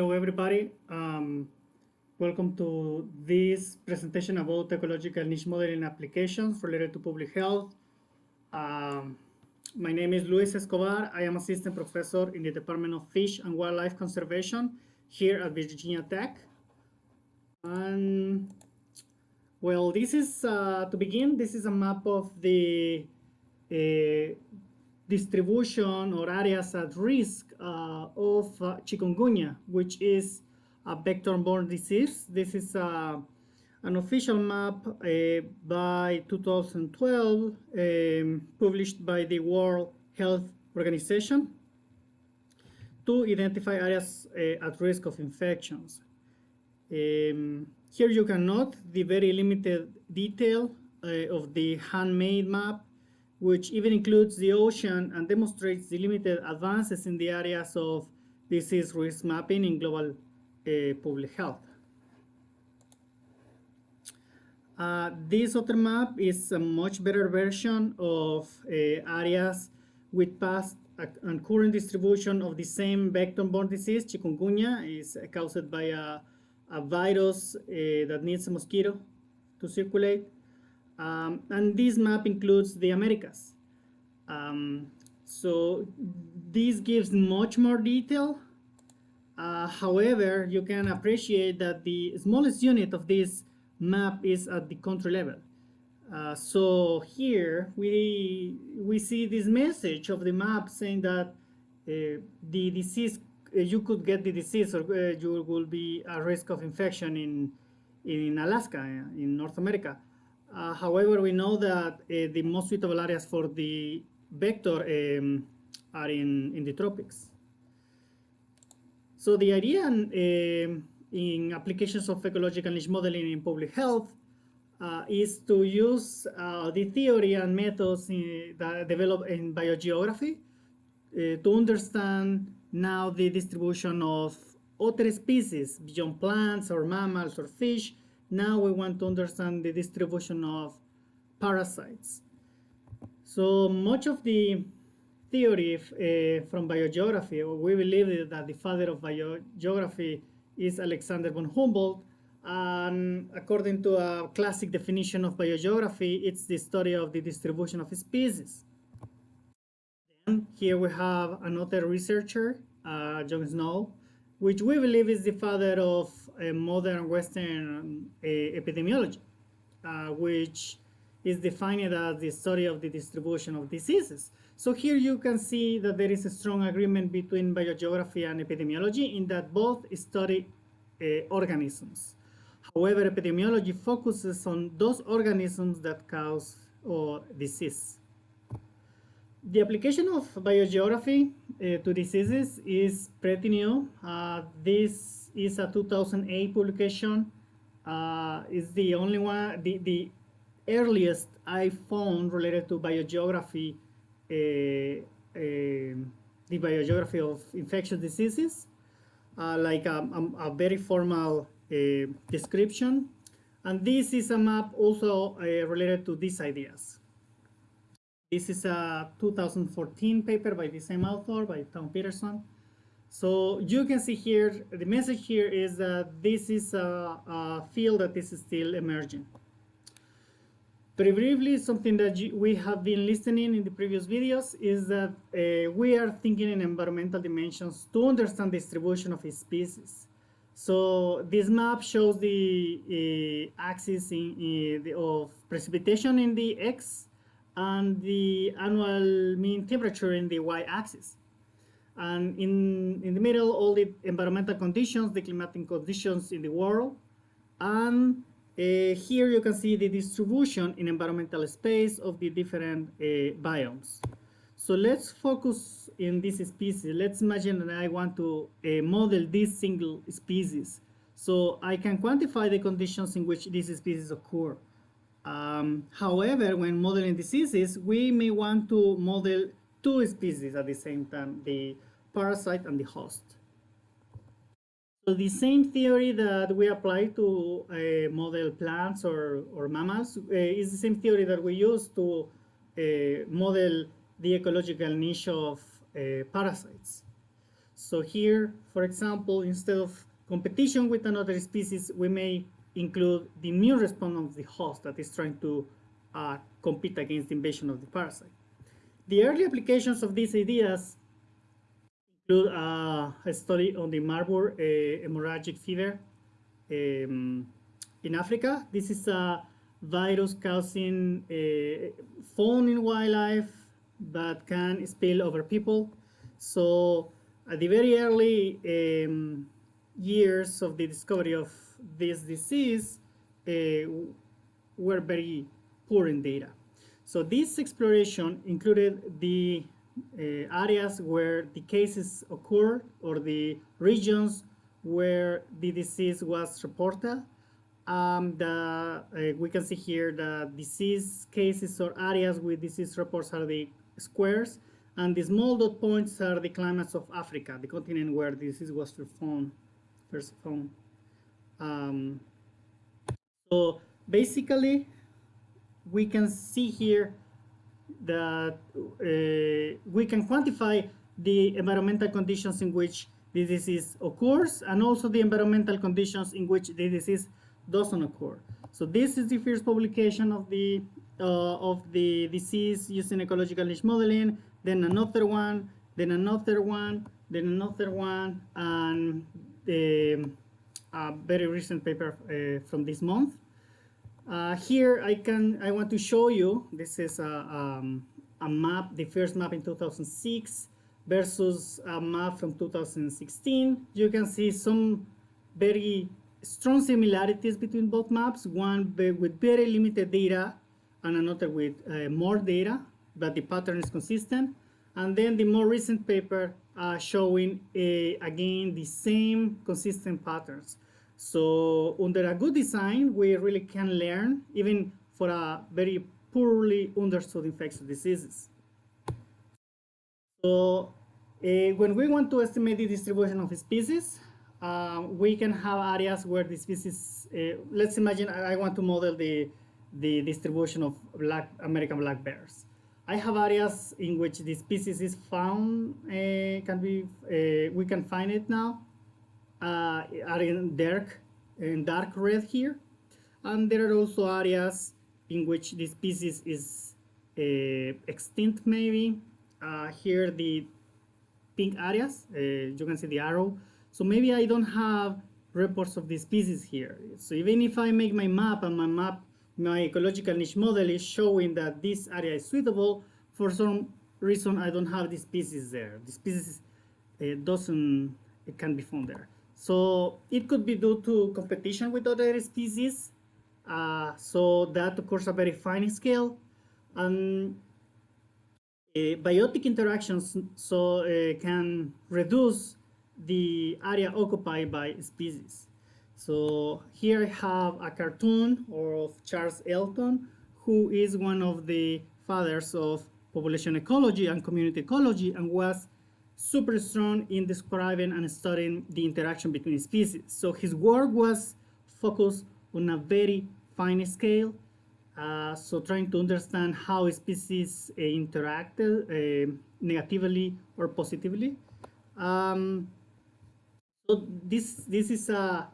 Hello, everybody. Um, welcome to this presentation about ecological niche modeling applications related to public health. Um, my name is Luis Escobar. I am assistant professor in the Department of Fish and Wildlife Conservation here at Virginia Tech. And well, this is, uh, to begin, this is a map of the uh, distribution or areas at risk uh, of uh, chikungunya, which is a vector-borne disease. This is uh, an official map uh, by 2012 um, published by the World Health Organization to identify areas uh, at risk of infections. Um, here you can note the very limited detail uh, of the handmade map which even includes the ocean and demonstrates the limited advances in the areas of disease risk mapping in global uh, public health. Uh, this other map is a much better version of uh, areas with past and current distribution of the same vector-borne disease, chikungunya, is caused by a, a virus uh, that needs a mosquito to circulate. Um, and this map includes the Americas. Um, so this gives much more detail. Uh, however, you can appreciate that the smallest unit of this map is at the country level. Uh, so here we we see this message of the map saying that uh, the disease uh, you could get the disease or uh, you will be at risk of infection in in Alaska in North America. Uh, however, we know that uh, the most suitable areas for the vector um, are in, in the tropics. So the idea in, in applications of ecological niche modeling in public health uh, is to use uh, the theory and methods in, that develop in biogeography uh, to understand now the distribution of other species beyond plants or mammals or fish now we want to understand the distribution of parasites. So much of the theory uh, from biogeography, we believe that the father of biogeography is Alexander von Humboldt. And according to a classic definition of biogeography, it's the study of the distribution of species. Here we have another researcher, uh, John Snow, which we believe is the father of modern Western uh, epidemiology, uh, which is defined as the study of the distribution of diseases. So here you can see that there is a strong agreement between biogeography and epidemiology in that both study uh, organisms. However, epidemiology focuses on those organisms that cause or disease. The application of biogeography uh, to diseases is pretty new. Uh, this is a 2008 publication. Uh, it's the only one, the, the earliest I found related to biogeography, uh, uh, the biogeography of infectious diseases, uh, like a, a, a, very formal description. And this is a map also related to these ideas. This is a 2014 paper by the same author, by Town Peterson. So you can see here, the message here is that this is a, a field that is still emerging. Very briefly, something that we have been listening in the previous videos is that uh, we are thinking in environmental dimensions to understand the distribution of species. So this map shows the uh, axis in, in the, of precipitation in the X and the annual mean temperature in the y-axis. And in, in the middle, all the environmental conditions, the climatic conditions in the world. And uh, here you can see the distribution in environmental space of the different uh, biomes. So let's focus in this species. Let's imagine that I want to uh, model this single species. So I can quantify the conditions in which this species occur. Um, however, when modeling diseases, we may want to model two species at the same time, the parasite and the host. So the same theory that we apply to uh, model plants or, or mammals uh, is the same theory that we use to uh, model the ecological niche of uh, parasites. So here, for example, instead of competition with another species, we may include the immune response of the host that is trying to uh, compete against the invasion of the parasite. The early applications of these ideas include uh, a study on the Marburg uh, hemorrhagic fever um, in Africa. This is a virus causing uh, found in wildlife but can spill over people. So at the very early um, years of the discovery of this disease uh, were very poor in data. So this exploration included the areas where the cases occurred or the regions where the disease was reported. Um, the, uh, we can see here the disease cases or areas with disease reports are the squares, and the small dot points are the climates of Africa, the continent where disease was first found. Um, so basically, we can see here that uh, we can quantify the environmental conditions in which the disease occurs and also the environmental conditions in which the disease doesn't occur. So this is the first publication of the uh, of the disease using ecological niche modeling, then another one, then another one, then another one, and the a very recent paper uh, from this month. Uh, here I can I want to show you this is a, um, a map, the first map in 2006 versus a map from 2016. You can see some very strong similarities between both maps, one with very limited data and another with uh, more data, but the pattern is consistent. And then the more recent paper uh, showing, uh, again, the same consistent patterns. So under a good design, we really can learn, even for a very poorly understood infectious diseases. So uh, when we want to estimate the distribution of species, uh, we can have areas where the species, uh, let's imagine I want to model the, the distribution of black American black bears. I have areas in which the species is found, uh, can be, we can find it now, uh, are in dark, in dark red here. And there are also areas in which the species is extinct maybe. here the pink areas, you can see the arrow. So maybe I don't have reports of the species here. So even if I make my map and my map, my ecological niche model is showing that this area is suitable, for some reason I don't have the species there. The species uh, doesn't, it can be found there. So it could be due to competition with other species. Uh, so that occurs a very fine scale. And uh, biotic interactions so uh, can reduce the area occupied by species. So here I have a cartoon of Charles Elton, who is one of the fathers of population ecology and community ecology and was super strong in describing and studying the interaction between species. So his work was focused on a very fine scale, uh, so trying to understand how species uh, interacted uh, negatively or positively. Um, so this this is a,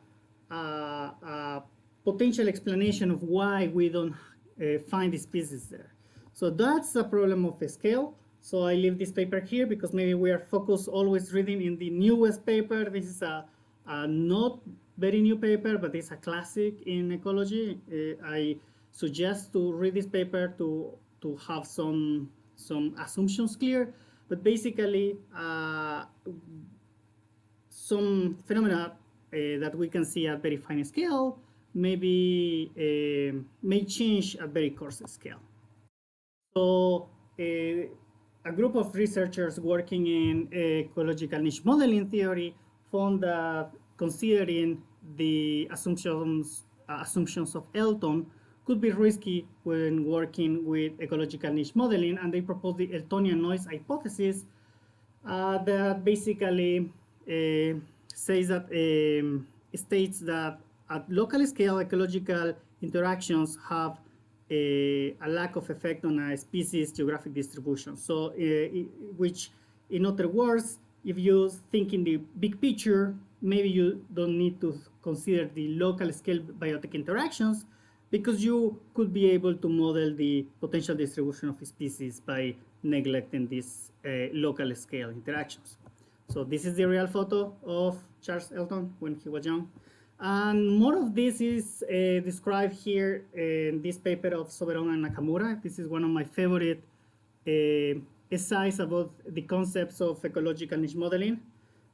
a, a potential explanation of why we don't uh, find the species there. So that's a problem of scale. So I leave this paper here because maybe we are focused always reading in the newest paper. This is a, a not very new paper, but it's a classic in ecology. Uh, I suggest to read this paper to to have some some assumptions clear. But basically, uh, some phenomena uh, that we can see at very fine scale maybe uh, may change at very coarse scale. So uh, a group of researchers working in ecological niche modeling theory found that considering the assumptions uh, assumptions of Elton could be risky when working with ecological niche modeling, and they proposed the Eltonian noise hypothesis uh, that basically uh, says that um, states that at local scale ecological interactions have a, a, lack of effect on a species geographic distribution. So, uh, which in other words, if you think in the big picture, maybe you don't need to consider the local scale biotic interactions because you could be able to model the potential distribution of species by neglecting these uh, local scale interactions. So this is the real photo of Charles Elton when he was young. And more of this is uh, described here in this paper of Soberon and Nakamura. This is one of my favorite uh, essays about the concepts of ecological niche modeling.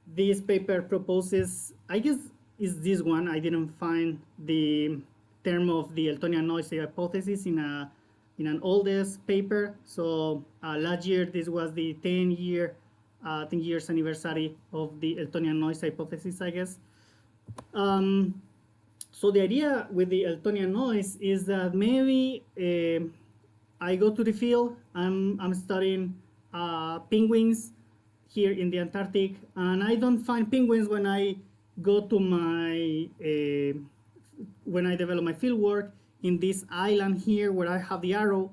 This paper proposes, I guess is this one, I didn't find the term of the Eltonian noise hypothesis in a in an oldest paper. So uh, last year, this was the 10 year, uh, 10 years anniversary of the Eltonian noise hypothesis, I guess. Um, so the idea with the Eltonian noise is that maybe uh, I go to the field, I'm, I'm studying uh, penguins here in the Antarctic, and I don't find penguins when I go to my, uh, when I develop my field work in this island here where I have the arrow.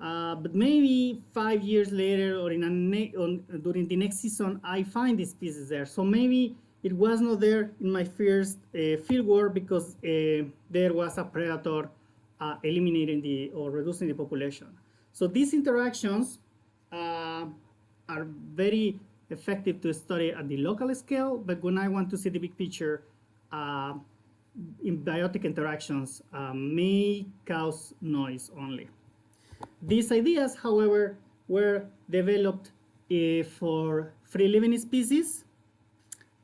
Uh, but maybe five years later or in a on, during the next season, I find these pieces there. So maybe it was not there in my first uh, field work because uh, there was a predator uh, eliminating the or reducing the population. So these interactions uh, are very effective to study at the local scale, but when I want to see the big picture, uh, biotic interactions um, may cause noise only. These ideas, however, were developed uh, for free-living species,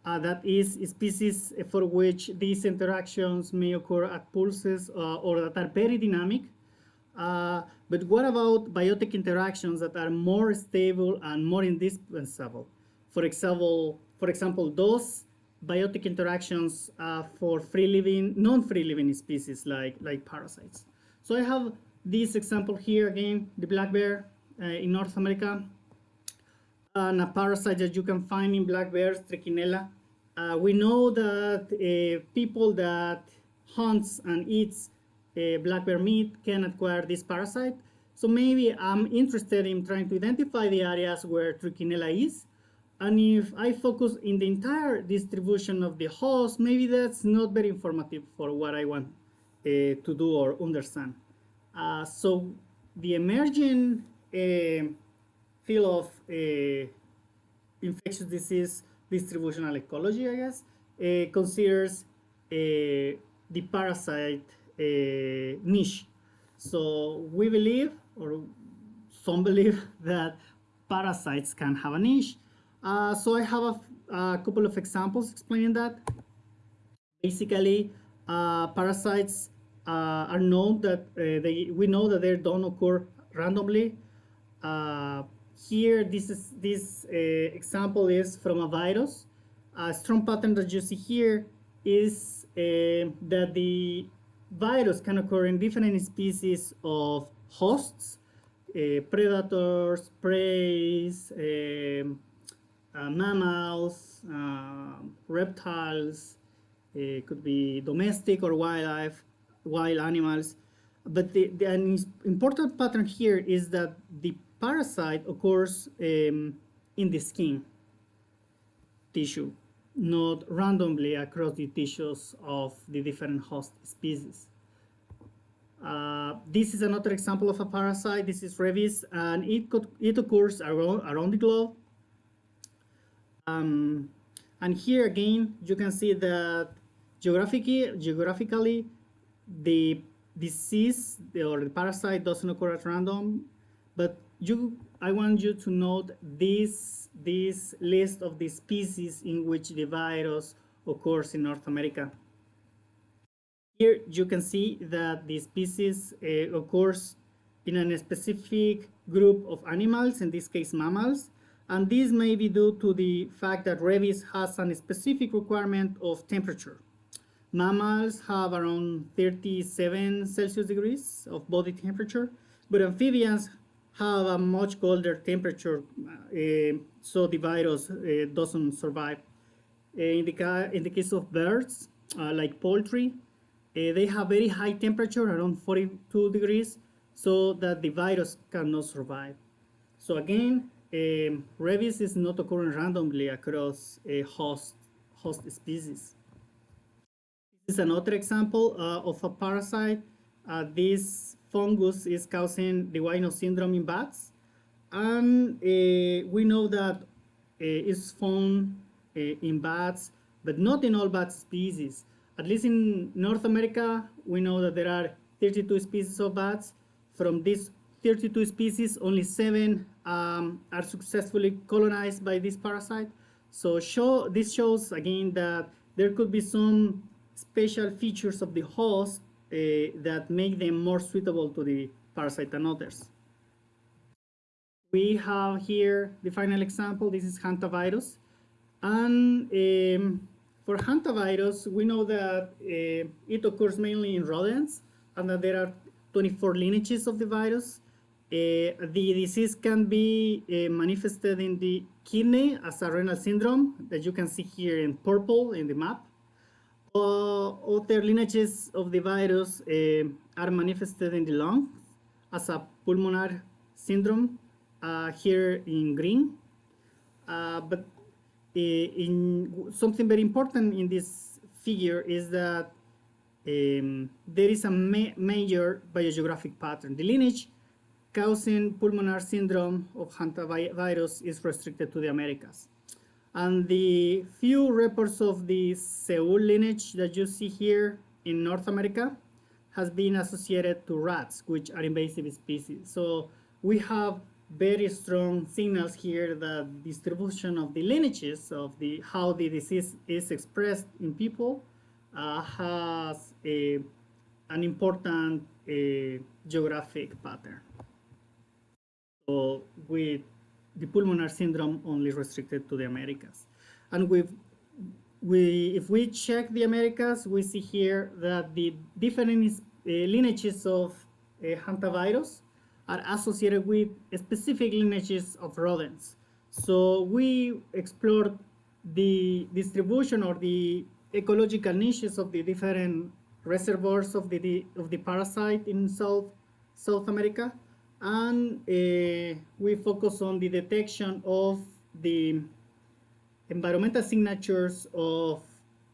uh, that is, species for which these interactions may occur at pulses uh, or that are very dynamic. Uh, but what about biotic interactions that are more stable and more indispensable? For example, for example, those biotic interactions uh, for free living, non-free living species like, like parasites. So I have this example here again, the black bear uh, in North America, and a parasite that you can find in black bears, Trichinella. Uh, we know that uh, people that hunts and eats uh, black bear meat can acquire this parasite. So maybe I'm interested in trying to identify the areas where Trichinella is and if I focus in the entire distribution of the host, maybe that's not very informative for what I want uh, to do or understand. Uh, so the emerging uh, field of uh, infectious disease distributional ecology, I guess, uh, considers uh, the parasite niche. So we believe, or some believe, that parasites can have a niche uh, so I have a, a, couple of examples explaining that. Basically, uh, parasites uh, are known that uh, they we know that they don't occur randomly. Uh, here, this is this uh, example is from a virus. A strong pattern that you see here is that the virus can occur in different species of hosts, predators, prey, um, uh, mammals, uh, reptiles, it could be domestic or wildlife, wild animals. But the, the, an important pattern here is that the parasite occurs um, in the skin tissue, not randomly across the tissues of the different host species. Uh, this is another example of a parasite. This is rabies, and it, could, it occurs around, around the globe um, and here again, you can see that geographically, geographically the disease or the parasite doesn't occur at random, but you, I want you to note this, this list of the species in which the virus occurs in North America. Here you can see that the species uh, occurs in a specific group of animals, in this case mammals, and this may be due to the fact that rabies has a specific requirement of temperature. Mammals have around 37 Celsius degrees of body temperature, but amphibians have a much colder temperature, uh, so the virus uh, doesn't survive. Uh, in, the in the case of birds, like poultry, they have very high temperature, around 42 degrees, so that the virus cannot survive. So again, um, rabies is not occurring randomly across a host, host species. This is another example uh, of a parasite. Uh, this fungus is causing the nose syndrome in bats. And uh, we know that uh, it's found uh, in bats, but not in all bat species. At least in North America, we know that there are 32 species of bats. From these 32 species, only seven um, are successfully colonized by this parasite. So show, this shows again that there could be some special features of the host that make them more suitable to the parasite than others. We have here the final example. This is hantavirus. And um, for hantavirus, we know that uh, it occurs mainly in rodents and that there are 24 lineages of the virus. Uh, the disease can be uh, manifested in the kidney as a renal syndrome that you can see here in purple in the map. Other lineages of the virus uh, are manifested in the lungs as a pulmonary syndrome uh, here in green. Uh, but uh, in something very important in this figure is that um, there is a ma major biogeographic pattern. The lineage causing pulmonary syndrome of hantavirus is restricted to the Americas. And the few reports of the Seoul lineage that you see here in North America has been associated to rats, which are invasive species. So we have very strong signals here that distribution of the lineages of the how the disease is expressed in people uh, has a, an important uh, geographic pattern. So with the pulmonary syndrome only restricted to the Americas. And we, we, if we check the Americas, we see here that the different uh, lineages of uh, hantavirus are associated with specific lineages of rodents. So we explored the distribution or the ecological niches of the different reservoirs of the, of the parasite in South, South America and uh, we focus on the detection of the environmental signatures of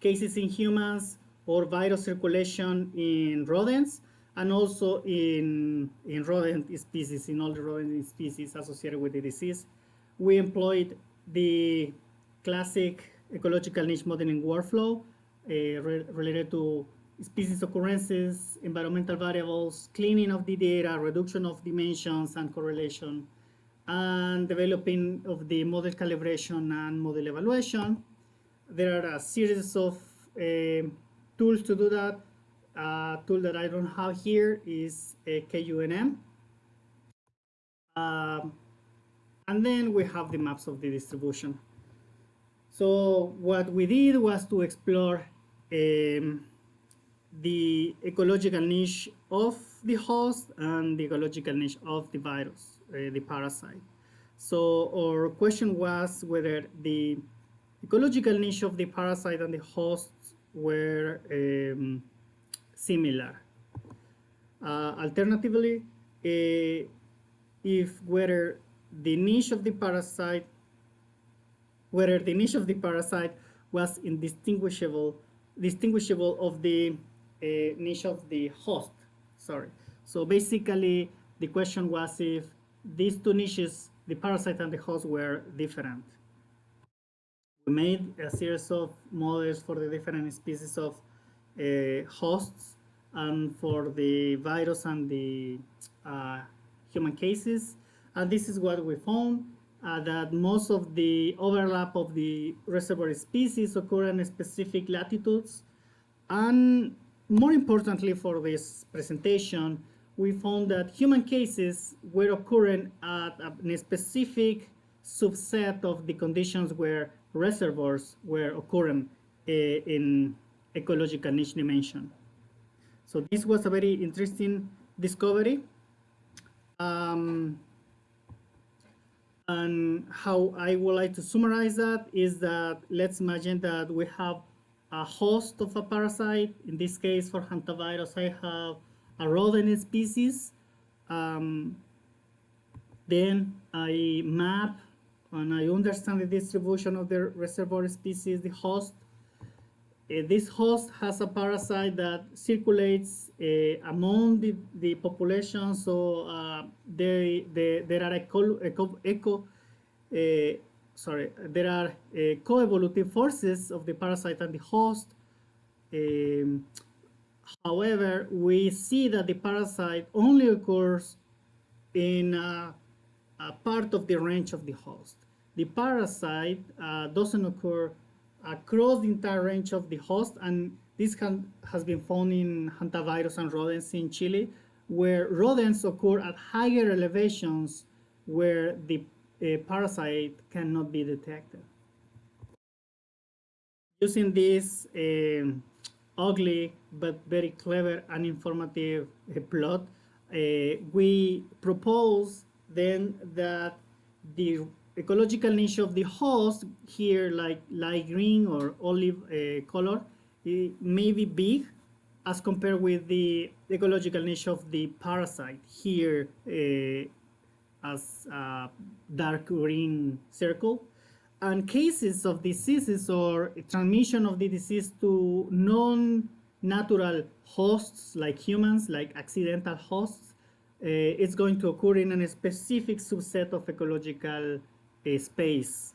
cases in humans or virus circulation in rodents and also in, in rodent species, in all the rodent species associated with the disease. We employed the classic ecological niche modeling workflow uh, re related to species occurrences, environmental variables, cleaning of the data, reduction of dimensions and correlation, and developing of the model calibration and model evaluation. There are a series of uh, tools to do that. A tool that I don't have here is a KUNM. Um, and then we have the maps of the distribution. So what we did was to explore um, the ecological niche of the host and the ecological niche of the virus, uh, the parasite. So our question was whether the ecological niche of the parasite and the host were um, similar. Uh, alternatively, uh, if whether the niche of the parasite, whether the niche of the parasite was indistinguishable, distinguishable of the niche of the host, sorry. So basically, the question was if these two niches, the parasite and the host, were different. We made a series of models for the different species of uh, hosts and for the virus and the uh, human cases. And this is what we found, uh, that most of the overlap of the reservoir species occur in specific latitudes. And more importantly for this presentation, we found that human cases were occurring at a specific subset of the conditions where reservoirs were occurring uh, in ecological niche dimension. So this was a very interesting discovery. Um, and how I would like to summarize that is that let's imagine that we have a host of a parasite. In this case, for hantavirus, I have a rodent species. Um, then I map and I understand the distribution of the reservoir species, the host. Uh, this host has a parasite that circulates uh, among the, the population, so uh, they, they, there are eco, eco, eco uh, sorry, there are uh, co-evolutive forces of the parasite and the host. Um, however, we see that the parasite only occurs in a, a part of the range of the host. The parasite uh, doesn't occur across the entire range of the host, and this can, has been found in hantavirus and rodents in Chile, where rodents occur at higher elevations where the uh, parasite cannot be detected. Using this uh, ugly but very clever and informative uh, plot, uh, we propose then that the ecological niche of the host here, like light green or olive uh, color, may be big as compared with the ecological niche of the parasite here uh, as a dark green circle. And cases of diseases or transmission of the disease to non-natural hosts like humans, like accidental hosts, uh, it's going to occur in a specific subset of ecological uh, space.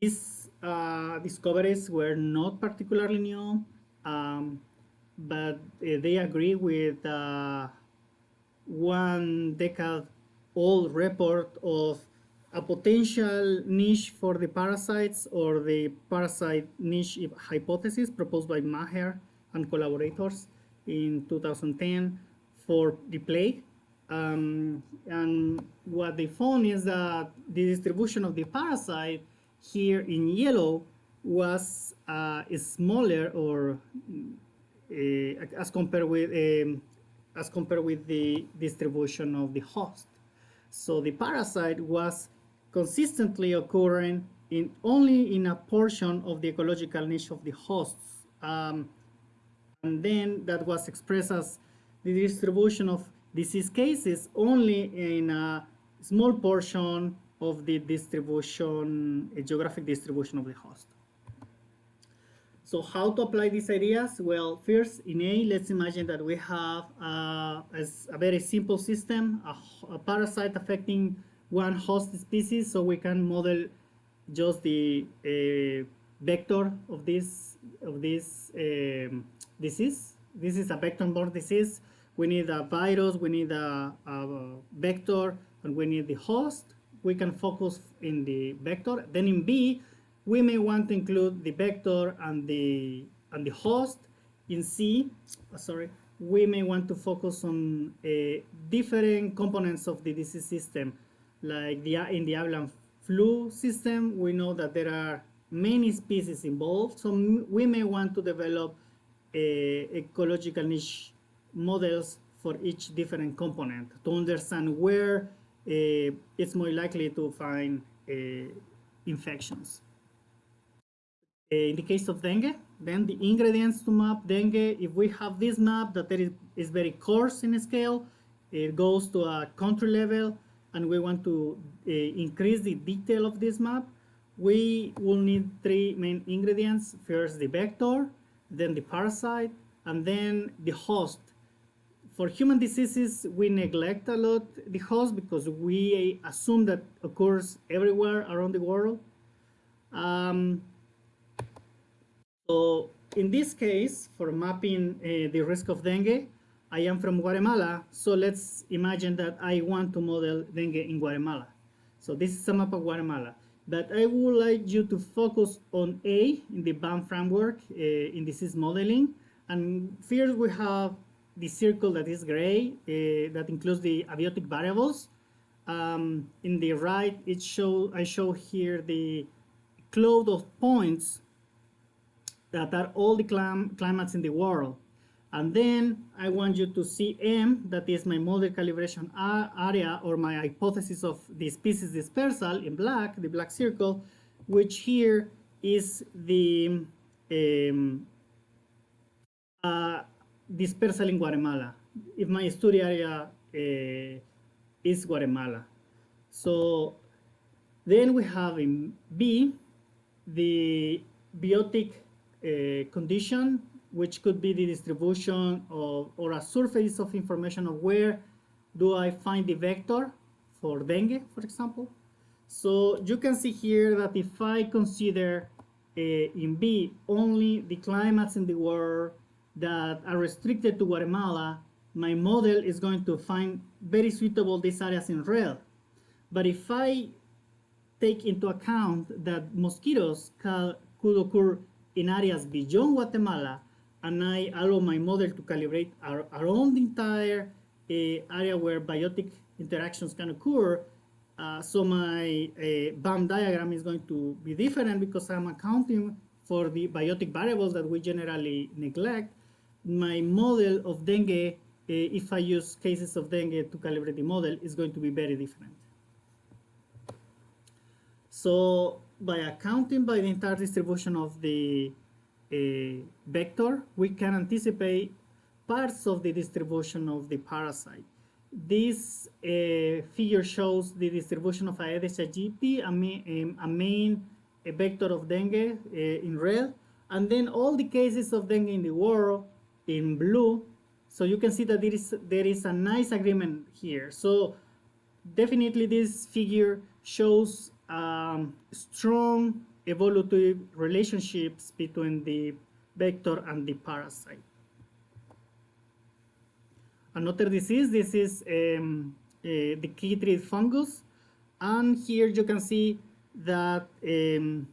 These uh, discoveries were not particularly new, um, but uh, they agree with uh, one decade old report of a potential niche for the parasites or the parasite niche hypothesis proposed by Maher and collaborators in 2010 for the plague. Um, and what they found is that the distribution of the parasite here in yellow was uh, smaller or uh, as compared with um, as compared with the distribution of the host. So the parasite was consistently occurring in only in a portion of the ecological niche of the hosts. Um, and then that was expressed as the distribution of disease cases only in a small portion of the distribution, a geographic distribution of the host. So how to apply these ideas? Well, first in A, let's imagine that we have a, a very simple system, a, a, parasite affecting one host species, so we can model just the uh, vector of this of this um, disease. This is a vector-borne disease we need a virus, we need a, a, vector, and we need the host. We can focus in the vector. Then in B, we may want to include the vector and the and the host. In C, uh, sorry, we may want to focus on uh, different components of the disease system, like the in the avian flu system. We know that there are many species involved, so we may want to develop a ecological niche models for each different component to understand where uh, it's more likely to find uh, infections. Uh, in the case of dengue, then the ingredients to map dengue, if we have this map that is, is very coarse in scale, it goes to a country level, and we want to uh, increase the detail of this map, we will need three main ingredients. First, the vector, then the parasite, and then the host for human diseases, we neglect a lot the host because we assume that occurs everywhere around the world. Um, so in this case, for mapping uh, the risk of dengue, I am from Guatemala, so let's imagine that I want to model dengue in Guatemala. So this is a map of Guatemala. But I would like you to focus on A in the BAM framework uh, in disease modeling. And first we have the circle that is gray, uh, that includes the abiotic variables. Um, in the right, it show I show here the cloud of points that are all the clim climates in the world. And then I want you to see M, that is my model calibration area or my hypothesis of the species dispersal in black, the black circle, which here is the um, uh, dispersal in Guatemala, if my study area uh, is Guatemala. So then we have in B, the biotic condition, which could be the distribution of, or a surface of information of where do I find the vector for dengue, for example. So you can see here that if I consider uh, in B only the climates in the world that are restricted to Guatemala, my model is going to find very suitable these areas in red. But if I take into account that mosquitoes could occur in areas beyond Guatemala, and I allow my model to calibrate around the entire uh, area where biotic interactions can occur, uh, so my uh, BAM diagram is going to be different because I'm accounting for the biotic variables that we generally neglect. My model of dengue, uh, if I use cases of dengue to calibrate the model, is going to be very different. So by accounting by the entire distribution of the uh, vector, we can anticipate parts of the distribution of the parasite. This uh, figure shows the distribution of Aedes aegypti, a, main, a main a vector of dengue uh, in red, and then all the cases of dengue in the world in blue. So you can see that there is, there is a nice agreement here. So definitely this figure shows um, strong evolutive relationships between the vector and the parasite. Another disease, this is um, uh, the chytrid fungus. And here you can see that um,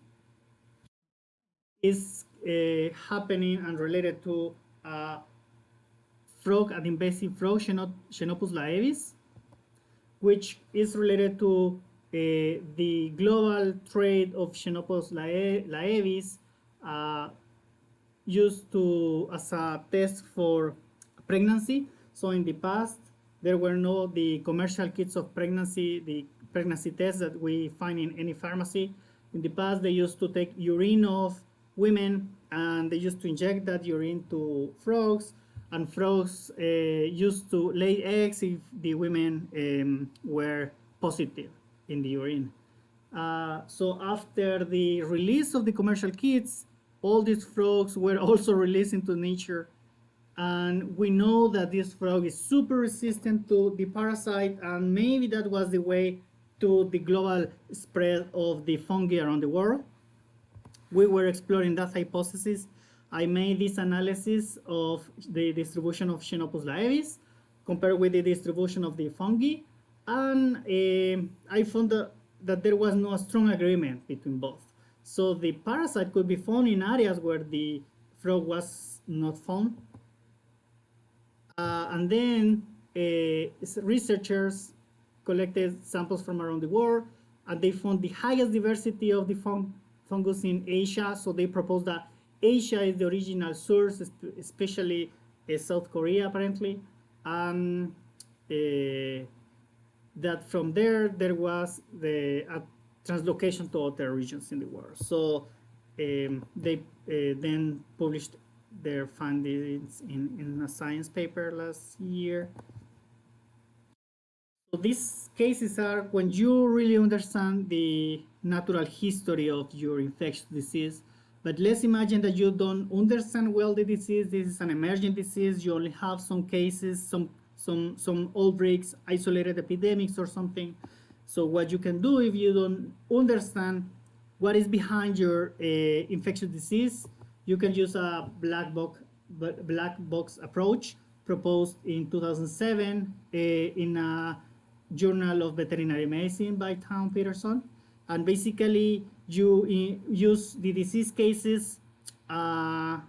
is uh, happening and related to a frog, an invasive frog, Xenopus laevis, which is related to uh, the global trade of Xenopus laevis uh, used to as a test for pregnancy. So in the past, there were no the commercial kits of pregnancy, the pregnancy tests that we find in any pharmacy. In the past, they used to take urine of women and they used to inject that urine to frogs and frogs uh, used to lay eggs if the women um, were positive in the urine. Uh, so after the release of the commercial kits, all these frogs were also released into nature. And we know that this frog is super resistant to the parasite, and maybe that was the way to the global spread of the fungi around the world. We were exploring that hypothesis. I made this analysis of the distribution of Xenopus laevis compared with the distribution of the fungi and uh, I found that, that there was no strong agreement between both. So the parasite could be found in areas where the frog was not found. Uh, and then uh, researchers collected samples from around the world and they found the highest diversity of the fung fungus in Asia. So they proposed that Asia is the original source, especially uh, South Korea apparently. And uh, that from there there was the translocation to other regions in the world. So um, they uh, then published their findings in, in a science paper last year. So these cases are when you really understand the natural history of your infectious disease. But let's imagine that you don't understand well the disease. This is an emergent disease. You only have some cases, some some, some outbreaks, isolated epidemics or something. So what you can do if you don't understand what is behind your uh, infectious disease, you can use a black box, black box approach proposed in 2007 uh, in a Journal of Veterinary Medicine by Town Peterson. And basically, you use the disease cases, uh,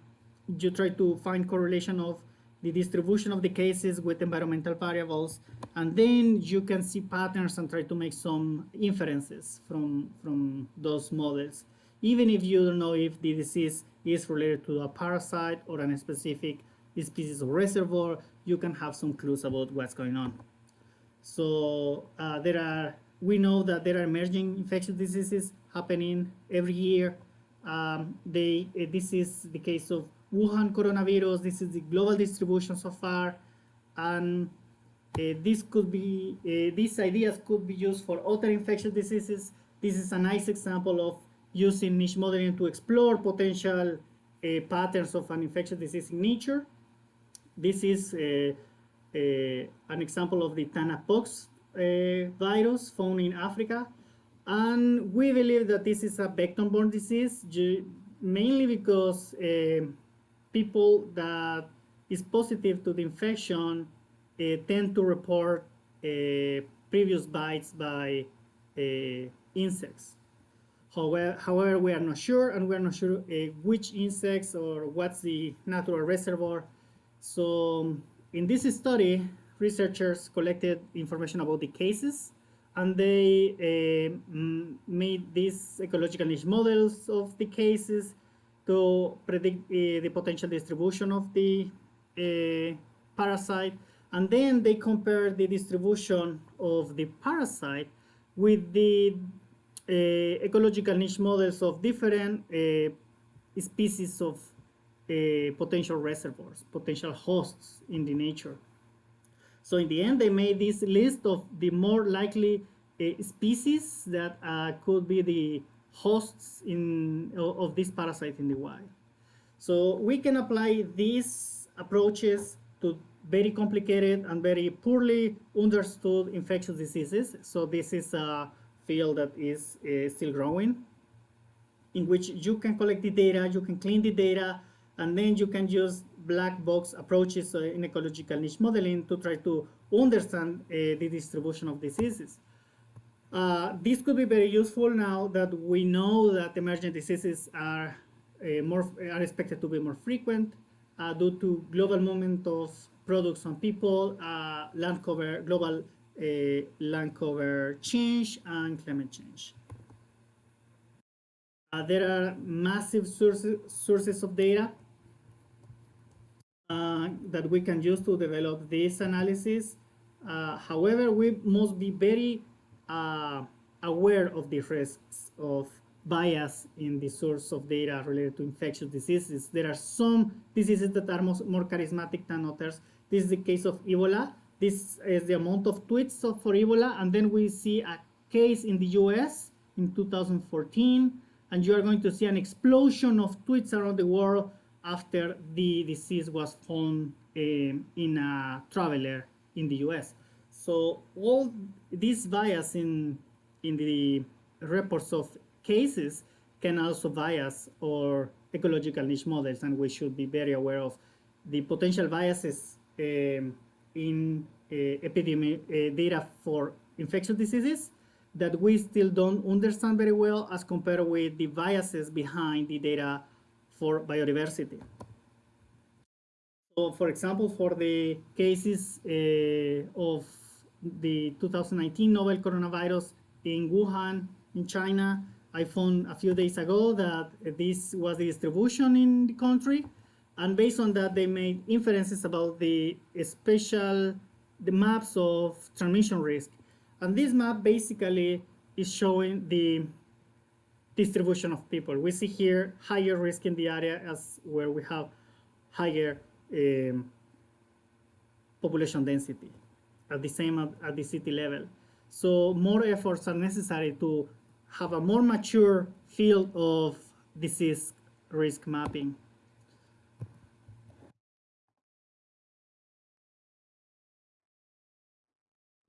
you try to find correlation of the distribution of the cases with environmental variables, and then you can see patterns and try to make some inferences from, from those models, even if you don't know if the disease is related to a parasite or a specific species of reservoir, you can have some clues about what's going on. So uh, there are, we know that there are emerging infectious diseases happening every year. Um, they, uh, this is the case of Wuhan coronavirus. This is the global distribution so far. And Uh, this could be, uh, these ideas could be used for other infectious diseases. This is a nice example of using niche modeling to explore potential uh, patterns of an infectious disease in nature. This is uh, uh, an example of the Tanapox uh, virus found in Africa. And we believe that this is a vector-borne disease, mainly because people that is positive to the infection uh, tend to report uh, previous bites by uh, insects. However, however, we are not sure, and we are not sure which insects or what's the natural reservoir. So in this study, researchers collected information about the cases and they uh, made these ecological niche models of the cases to predict uh, the potential distribution of the uh, parasite. And then they compare the distribution of the parasite with the uh, ecological niche models of different species of potential reservoirs, potential hosts in the nature. So in the end, they made this list of the more likely uh, species that uh, could be the hosts in of this parasite in the wild. So we can apply these approaches to very complicated and very poorly understood infectious diseases. So this is a field that is uh, still growing, in which you can collect the data, you can clean the data, and then you can use black box approaches uh, in ecological niche modeling to try to understand uh, the distribution of diseases. Uh, this could be very useful now that we know that emergent diseases are uh, more are expected to be more frequent uh, due to global movement of products on people, uh, land cover, global uh, land cover change, and climate change. There are massive sources, sources of data that we can use to develop this analysis. however, we must be very uh, aware of the risks of bias in the source of data related to infectious diseases. There are some diseases that are most, more charismatic than others. This is the case of Ebola. This is the amount of tweets for Ebola. And then we see a case in the US in 2014. And you are going to see an explosion of tweets around the world after the disease was found um, in a traveler in the US. So all this bias in, in the reports of cases can also bias our ecological niche models, and we should be very aware of the potential biases um, in uh, epidemic uh, data for infectious diseases that we still don't understand very well as compared with the biases behind the data for biodiversity. So for example, for the cases uh, of the 2019 novel coronavirus in Wuhan, in China. I found a few days ago that this was the distribution in the country. And based on that, they made inferences about the special, the maps of transmission risk. And this map basically is showing the distribution of people. We see here higher risk in the area as where we have higher um, population density at the same at, at the city level. So more efforts are necessary to have a more mature field of disease risk mapping.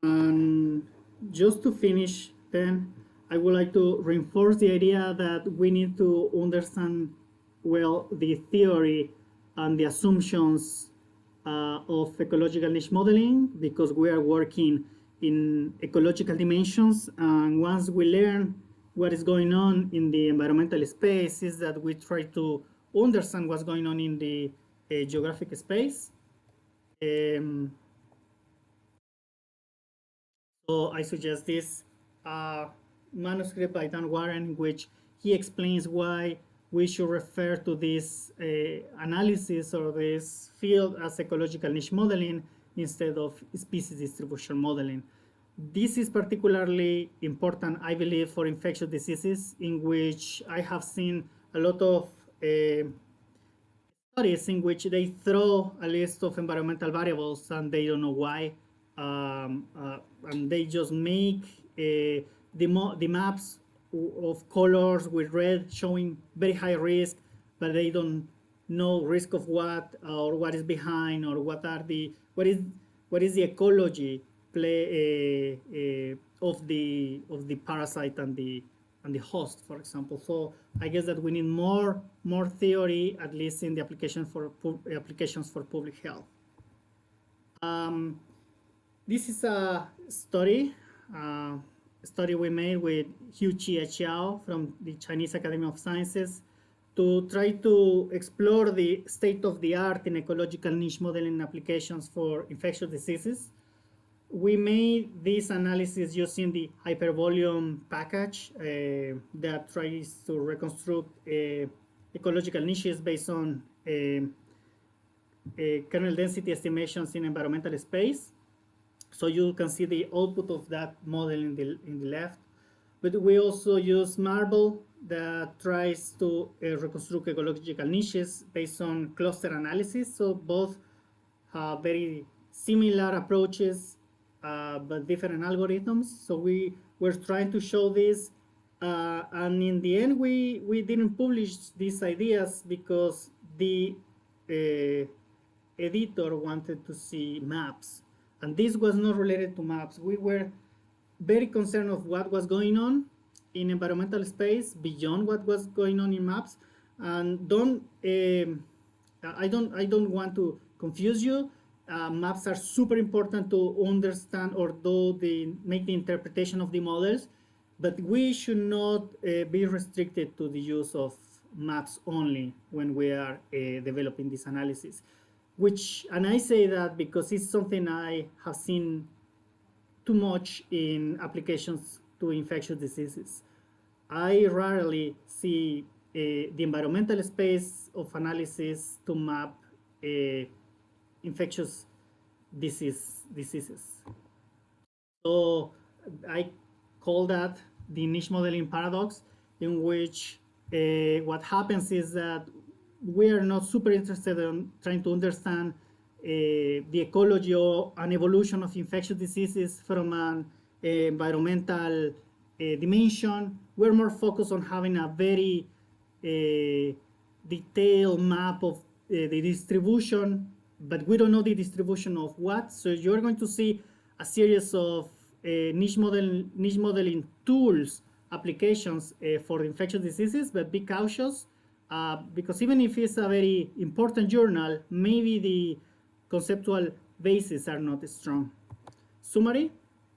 And just to finish then, I would like to reinforce the idea that we need to understand well the theory and the assumptions uh, of ecological niche modeling because we are working in ecological dimensions. And once we learn what is going on in the environmental space is that we try to understand what's going on in the uh, geographic space. Um, so I suggest this uh, manuscript by Dan Warren, which he explains why we should refer to this uh, analysis or this field as ecological niche modeling instead of species distribution modeling. This is particularly important, I believe, for infectious diseases in which I have seen a lot of uh, studies in which they throw a list of environmental variables and they don't know why. um, uh, and they just make uh, the, the maps of colors with red showing very high risk, but they don't know risk of what or what is behind or what are the what is what is the ecology play uh, uh, of the of the parasite and the and the host, for example. So I guess that we need more more theory, at least in the application for applications for public health. Um, this is a study, uh, study we made with Huijie Qiao from the Chinese Academy of Sciences to try to explore the state of the art in ecological niche modeling applications for infectious diseases. We made this analysis using the hypervolume package uh, that tries to reconstruct uh, ecological niches based on uh, uh kernel density estimations in environmental space. So you can see the output of that model in the, in the left. But we also use Marble that tries to uh, reconstruct ecological niches based on cluster analysis. So both have very similar approaches, uh, but different algorithms. So we were trying to show this. Uh, and in the end, we, we didn't publish these ideas because the uh, editor wanted to see maps and this was not related to maps. We were very concerned of what was going on in environmental space beyond what was going on in maps. And don't, um, I don't, I don't want to confuse you. Uh, maps are super important to understand or do the make the interpretation of the models, but we should not uh, be restricted to the use of maps only when we are uh, developing this analysis which, and I say that because it's something I have seen too much in applications to infectious diseases. I rarely see uh, the environmental space of analysis to map uh, infectious disease diseases. So I call that the niche modeling paradox, in which uh, what happens is that we are not super interested in trying to understand uh, the ecology or an evolution of infectious diseases from an uh, environmental uh, dimension. We're more focused on having a very detailed map of the distribution, but we don't know the distribution of what. So you're going to see a series of niche, model, niche modeling tools, applications for infectious diseases, but be cautious uh, because even if it's a very important journal, maybe the conceptual bases are not strong. Summary,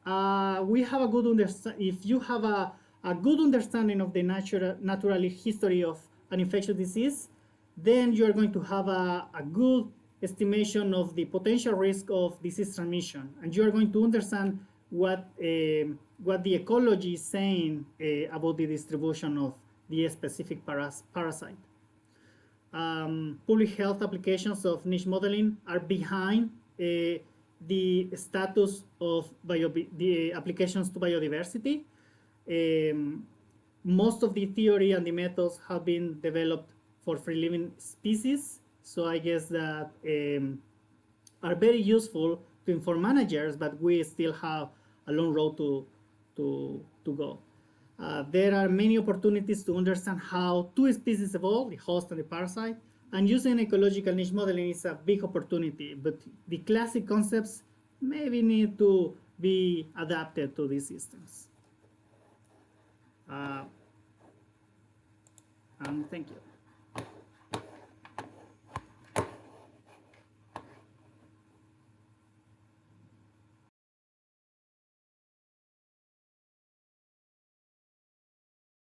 uh, we have a good understanding, if you have a, a good understanding of the natural, natural history of an infectious disease, then you're going to have a, a good estimation of the potential risk of disease transmission. And you're going to understand what, uh, what the ecology is saying uh, about the distribution of the specific paras parasite. Um, public health applications of niche modeling are behind uh, the status of the applications to biodiversity. Um, most of the theory and the methods have been developed for free living species. So I guess that um, are very useful to inform managers, but we still have a long road to, to, to go. Uh, there are many opportunities to understand how two species evolve, the host and the parasite, and using ecological niche modeling is a big opportunity, but the classic concepts maybe need to be adapted to these systems. Uh, and thank you.